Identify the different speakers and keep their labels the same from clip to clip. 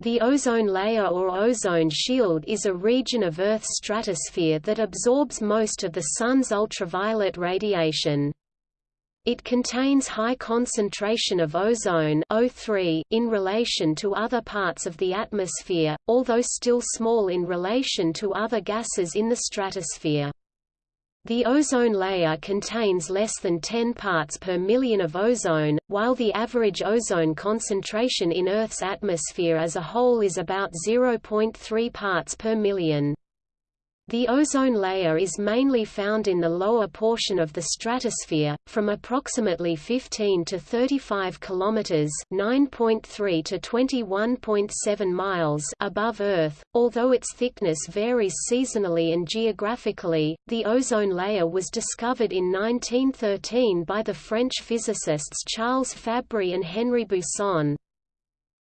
Speaker 1: The ozone layer or ozone shield is a region of Earth's stratosphere that absorbs most of the Sun's ultraviolet radiation. It contains high concentration of ozone O3 in relation to other parts of the atmosphere, although still small in relation to other gases in the stratosphere. The ozone layer contains less than 10 parts per million of ozone, while the average ozone concentration in Earth's atmosphere as a whole is about 0.3 parts per million. The ozone layer is mainly found in the lower portion of the stratosphere, from approximately 15 to 35 kilometers (9.3 to 21.7 miles) above Earth. Although its thickness varies seasonally and geographically, the ozone layer was discovered in 1913 by the French physicists Charles Fabry and Henri Buisson.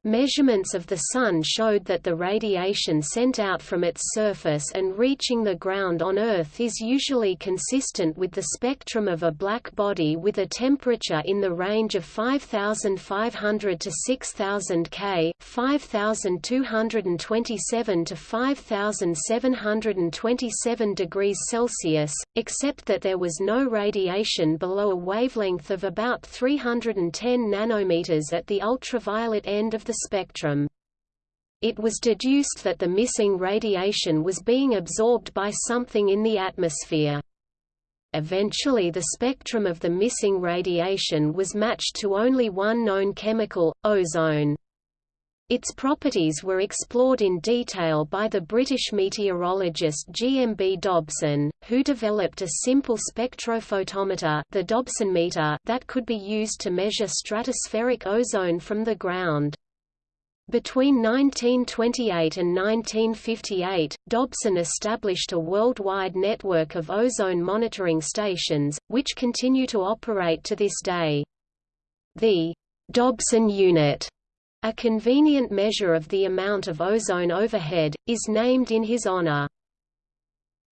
Speaker 1: Measurements of the Sun showed that the radiation sent out from its surface and reaching the ground on Earth is usually consistent with the spectrum of a black body with a temperature in the range of 5500 to 6000 K 5227 to 5727 degrees Celsius, except that there was no radiation below a wavelength of about 310 nanometers at the ultraviolet end of the spectrum. It was deduced that the missing radiation was being absorbed by something in the atmosphere. Eventually the spectrum of the missing radiation was matched to only one known chemical, ozone. Its properties were explored in detail by the British meteorologist G. M. B. Dobson, who developed a simple spectrophotometer the Dobson meter that could be used to measure stratospheric ozone from the ground. Between 1928 and 1958, Dobson established a worldwide network of ozone monitoring stations, which continue to operate to this day. The Dobson unit, a convenient measure of the amount of ozone overhead, is named in his honor.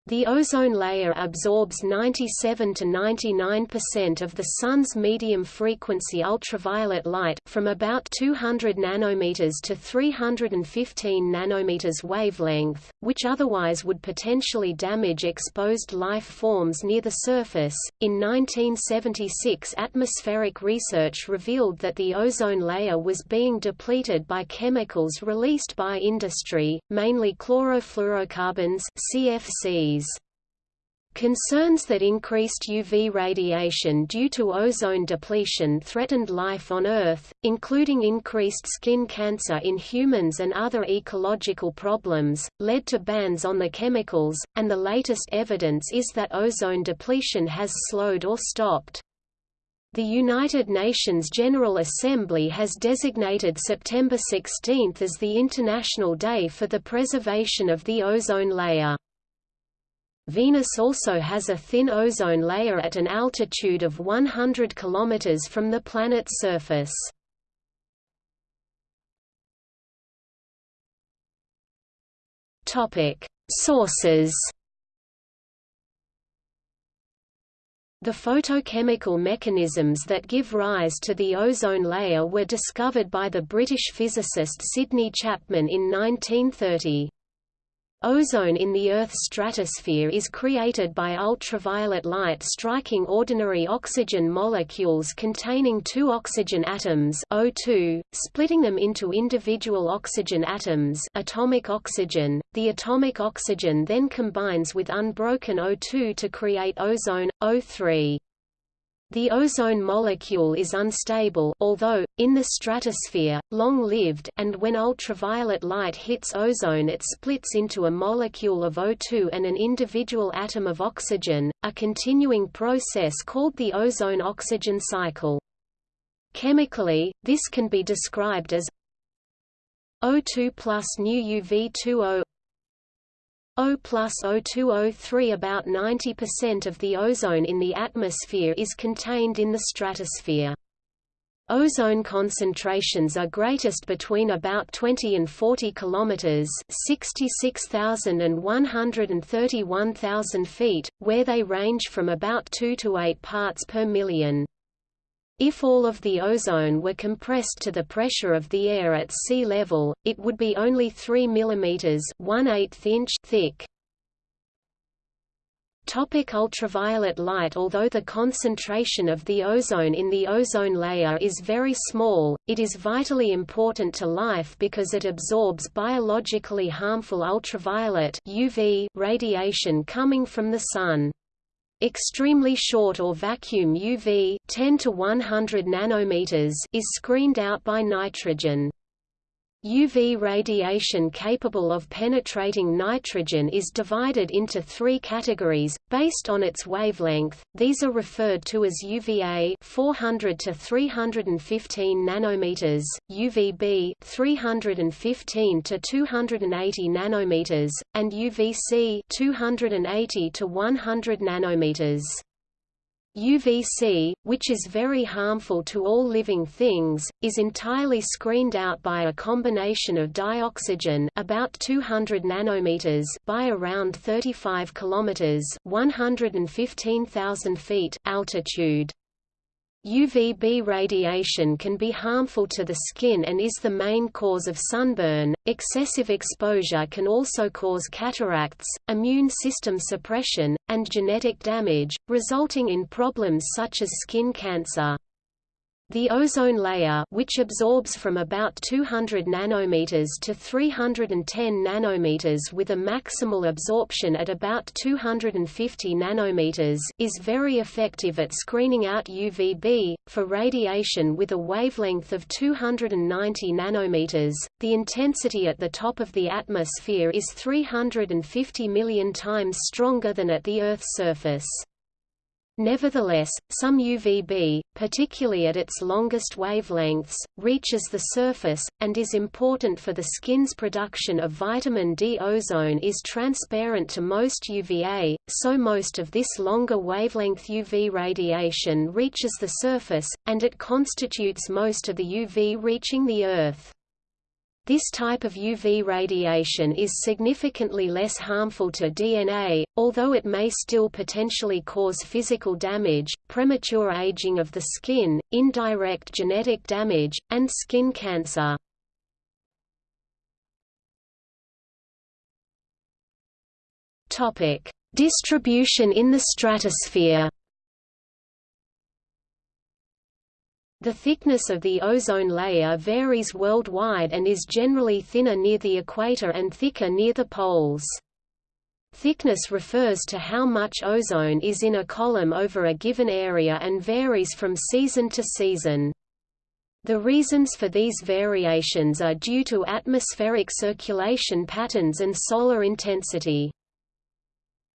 Speaker 1: The ozone layer absorbs 97 to 99% of the Sun's medium-frequency ultraviolet light from about 200 nanometers to 315 nanometers wavelength, which otherwise would potentially damage exposed life forms near the surface. In 1976, atmospheric research revealed that the ozone layer was being depleted by chemicals released by industry, mainly chlorofluorocarbons (CFCs). Concerns that increased UV radiation due to ozone depletion threatened life on Earth, including increased skin cancer in humans and other ecological problems, led to bans on the chemicals, and the latest evidence is that ozone depletion has slowed or stopped. The United Nations General Assembly has designated September 16 as the International Day for the Preservation of the Ozone Layer. Venus also has a thin ozone layer at an altitude of 100 km from the planet's surface. Sources The photochemical mechanisms that give rise to the ozone layer were discovered by the British physicist Sidney Chapman in 1930. Ozone in the Earth's stratosphere is created by ultraviolet light striking ordinary oxygen molecules containing two oxygen atoms O2, splitting them into individual oxygen atoms atomic oxygen. The atomic oxygen then combines with unbroken O2 to create ozone, O3. The ozone molecule is unstable although, in the stratosphere, long-lived and when ultraviolet light hits ozone it splits into a molecule of O2 and an individual atom of oxygen, a continuing process called the ozone-oxygen cycle. Chemically, this can be described as O2 plus new UV2O O plus O2O3 About 90% of the ozone in the atmosphere is contained in the stratosphere. Ozone concentrations are greatest between about 20 and 40 kilometers, 66,000 and 131,000 feet, where they range from about 2 to 8 parts per million. If all of the ozone were compressed to the pressure of the air at sea level, it would be only 3 mm 1 inch thick. Topic ultraviolet light Although the concentration of the ozone in the ozone layer is very small, it is vitally important to life because it absorbs biologically harmful ultraviolet UV radiation coming from the Sun. Extremely short or vacuum UV 10 to 100 nanometers is screened out by nitrogen. UV radiation capable of penetrating nitrogen is divided into three categories, based on its wavelength. These are referred to as UVA 400 to 315 nanometers, UVB 315 to 280 nanometers, and UVC 280 to 100 nanometers. UVC, which is very harmful to all living things, is entirely screened out by a combination of dioxygen about 200 nanometers by around 35 kilometers, 115,000 feet altitude. UVB radiation can be harmful to the skin and is the main cause of sunburn. Excessive exposure can also cause cataracts, immune system suppression, and genetic damage, resulting in problems such as skin cancer. The ozone layer which absorbs from about 200 nanometers to 310 nanometers with a maximal absorption at about 250 nanometers is very effective at screening out UVB for radiation with a wavelength of 290 nanometers. The intensity at the top of the atmosphere is 350 million times stronger than at the Earth's surface. Nevertheless, some UVB, particularly at its longest wavelengths, reaches the surface, and is important for the skin's production of vitamin D. Ozone is transparent to most UVA, so most of this longer wavelength UV radiation reaches the surface, and it constitutes most of the UV reaching the Earth. This type of UV radiation is significantly less harmful to DNA, although it may still potentially cause physical damage, premature aging of the skin, indirect genetic damage, and skin cancer. Distribution in the stratosphere The thickness of the ozone layer varies worldwide and is generally thinner near the equator and thicker near the poles. Thickness refers to how much ozone is in a column over a given area and varies from season to season. The reasons for these variations are due to atmospheric circulation patterns and solar intensity.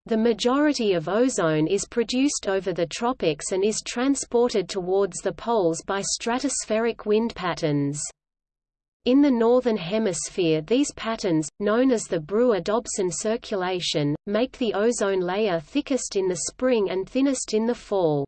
Speaker 1: The majority of ozone is produced over the tropics and is transported towards the poles by stratospheric wind patterns. In the Northern Hemisphere these patterns, known as the Brewer-Dobson circulation, make the ozone layer thickest in the spring and thinnest in the fall.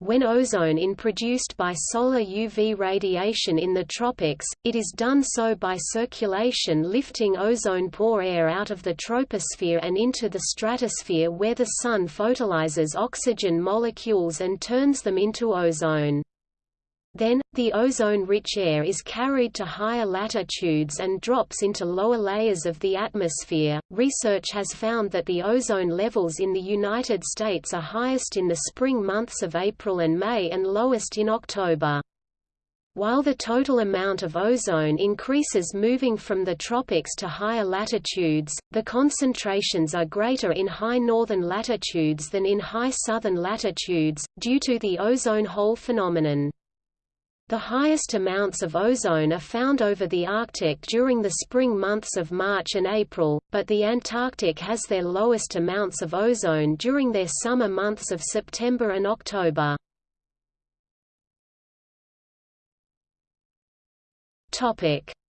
Speaker 1: When ozone is produced by solar UV radiation in the tropics, it is done so by circulation lifting ozone-poor air out of the troposphere and into the stratosphere where the Sun photolyzes oxygen molecules and turns them into ozone. Then, the ozone-rich air is carried to higher latitudes and drops into lower layers of the atmosphere. Research has found that the ozone levels in the United States are highest in the spring months of April and May and lowest in October. While the total amount of ozone increases moving from the tropics to higher latitudes, the concentrations are greater in high northern latitudes than in high southern latitudes, due to the ozone hole phenomenon. The highest amounts of ozone are found over the Arctic during the spring months of March and April, but the Antarctic has their lowest amounts of ozone during their summer months of September and October.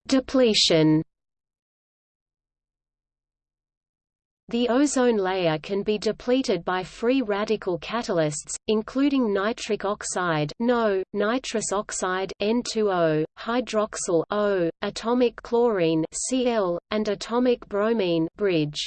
Speaker 1: Depletion The ozone layer can be depleted by free radical catalysts, including nitric oxide NO, nitrous oxide N2O, hydroxyl O, atomic chlorine Cl, and atomic bromine bridge.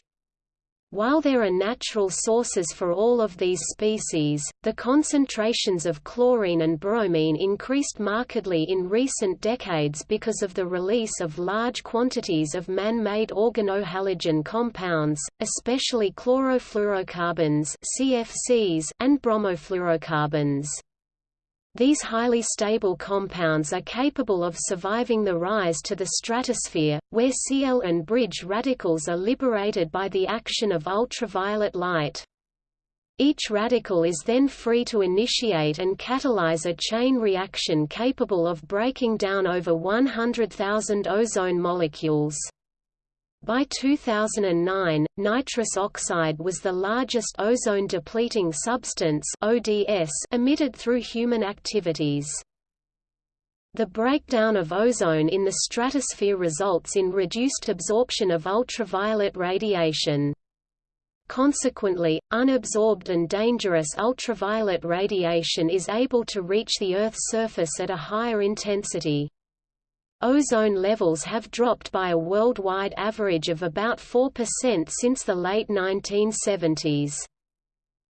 Speaker 1: While there are natural sources for all of these species, the concentrations of chlorine and bromine increased markedly in recent decades because of the release of large quantities of man-made organohalogen compounds, especially chlorofluorocarbons (CFCs) and bromofluorocarbons. These highly stable compounds are capable of surviving the rise to the stratosphere, where Cl and bridge radicals are liberated by the action of ultraviolet light. Each radical is then free to initiate and catalyze a chain reaction capable of breaking down over 100,000 ozone molecules. By 2009, nitrous oxide was the largest ozone-depleting substance ODS emitted through human activities. The breakdown of ozone in the stratosphere results in reduced absorption of ultraviolet radiation. Consequently, unabsorbed and dangerous ultraviolet radiation is able to reach the Earth's surface at a higher intensity. Ozone levels have dropped by a worldwide average of about 4% since the late 1970s.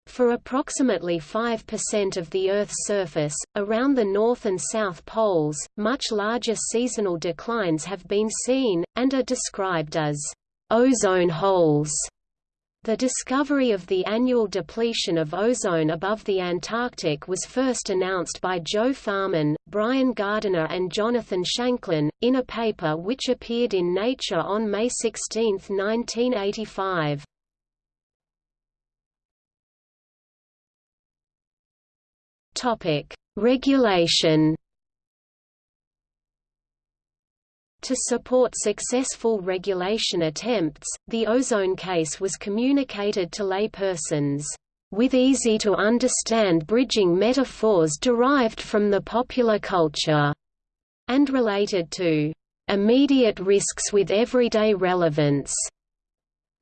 Speaker 1: For approximately 5% of the Earth's surface, around the North and South poles, much larger seasonal declines have been seen, and are described as ozone holes. The discovery of the annual depletion of ozone above the Antarctic was first announced by Joe Farman, Brian Gardiner and Jonathan Shanklin, in a paper which appeared in Nature on May 16, 1985. Regulation To support successful regulation attempts, the ozone case was communicated to laypersons, with easy-to-understand bridging metaphors derived from the popular culture, and related to immediate risks with everyday relevance.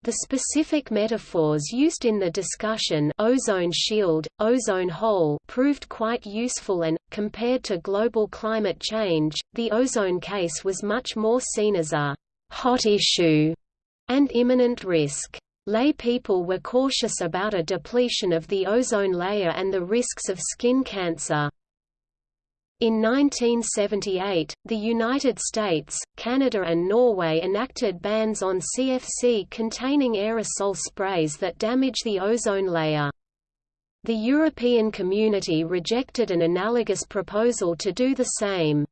Speaker 1: The specific metaphors used in the discussion ozone shield, ozone hole proved quite useful and, compared to global climate change, the ozone case was much more seen as a «hot issue» and imminent risk. Lay people were cautious about a depletion of the ozone layer and the risks of skin cancer. In 1978, the United States, Canada and Norway enacted bans on CFC containing aerosol sprays that damage the ozone layer. The European Community rejected an analogous proposal to do the same.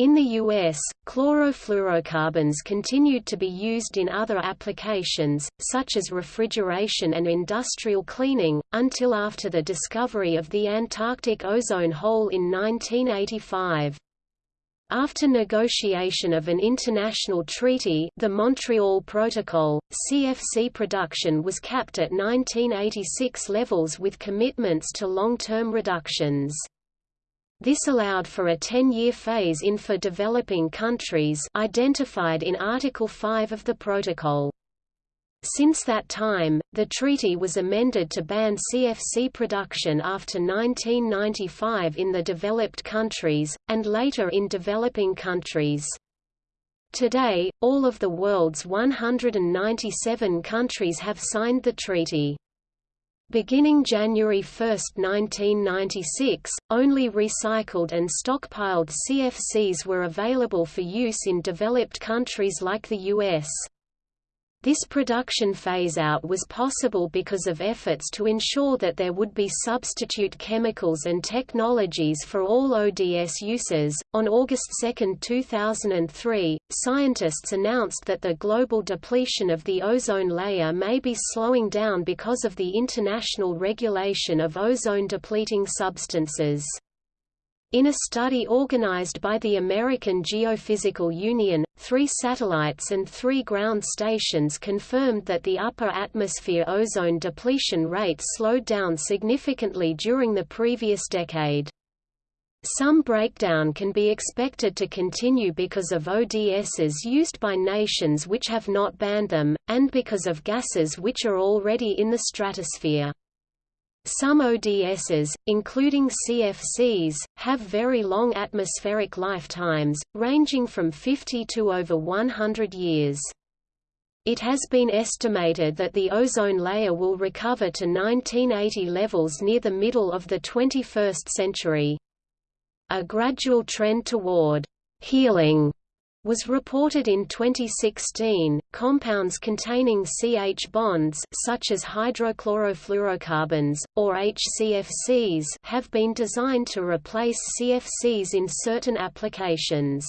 Speaker 1: In the U.S., chlorofluorocarbons continued to be used in other applications, such as refrigeration and industrial cleaning, until after the discovery of the Antarctic ozone hole in 1985. After negotiation of an international treaty the Montreal Protocol, CFC production was capped at 1986 levels with commitments to long-term reductions. This allowed for a 10-year phase-in for developing countries identified in Article 5 of the Protocol. Since that time, the treaty was amended to ban CFC production after 1995 in the developed countries, and later in developing countries. Today, all of the world's 197 countries have signed the treaty. Beginning January 1, 1996, only recycled and stockpiled CFCs were available for use in developed countries like the U.S. This production phase-out was possible because of efforts to ensure that there would be substitute chemicals and technologies for all ODS uses. On August 2, 2003, scientists announced that the global depletion of the ozone layer may be slowing down because of the international regulation of ozone-depleting substances. In a study organized by the American Geophysical Union, three satellites and three ground stations confirmed that the upper atmosphere ozone depletion rate slowed down significantly during the previous decade. Some breakdown can be expected to continue because of ODSs used by nations which have not banned them, and because of gases which are already in the stratosphere. Some ODSs, including CFCs, have very long atmospheric lifetimes, ranging from 50 to over 100 years. it has been estimated that the ozone layer will recover to 1980 levels near the middle of the 21st century. A gradual trend toward healing was reported in 2016. Compounds containing CH bonds such as hydrochlorofluorocarbons or HCFCs have been designed to replace CFCs in certain applications.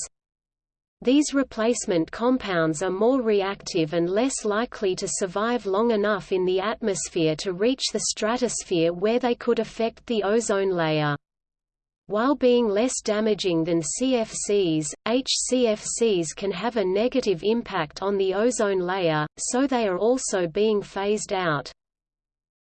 Speaker 1: These replacement compounds are more reactive and less likely to survive long enough in the atmosphere to reach the stratosphere where they could affect the ozone layer. While being less damaging than CFCs, HCFCs can have a negative impact on the ozone layer, so they are also being phased out.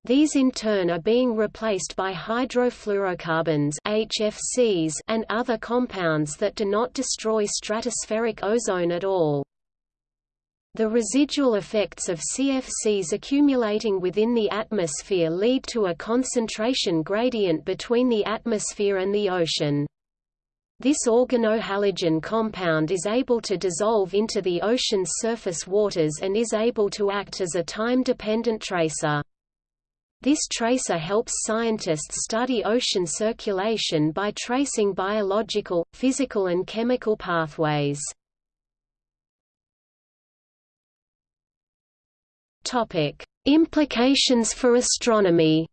Speaker 1: These in turn are being replaced by hydrofluorocarbons HFCs and other compounds that do not destroy stratospheric ozone at all. The residual effects of CFCs accumulating within the atmosphere lead to a concentration gradient between the atmosphere and the ocean. This organohalogen compound is able to dissolve into the ocean's surface waters and is able to act as a time-dependent tracer. This tracer helps scientists study ocean circulation by tracing biological, physical and chemical pathways. Topic: Implications for astronomy.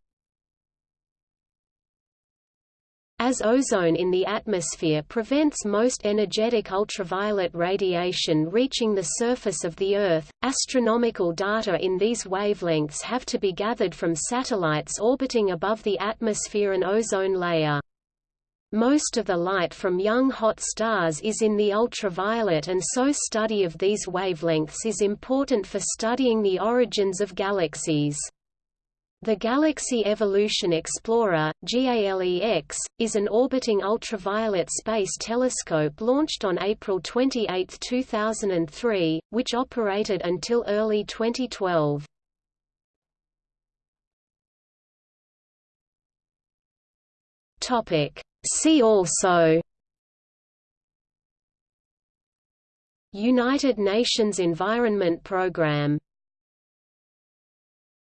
Speaker 1: As ozone in the atmosphere prevents most energetic ultraviolet radiation reaching the surface of the Earth, astronomical data in these wavelengths have to be gathered from satellites orbiting above the atmosphere and ozone layer. Most of the light from young hot stars is in the ultraviolet and so study of these wavelengths is important for studying the origins of galaxies. The Galaxy Evolution Explorer GALEX, is an orbiting ultraviolet space telescope launched on April 28, 2003, which operated until early 2012. See also United Nations Environment Programme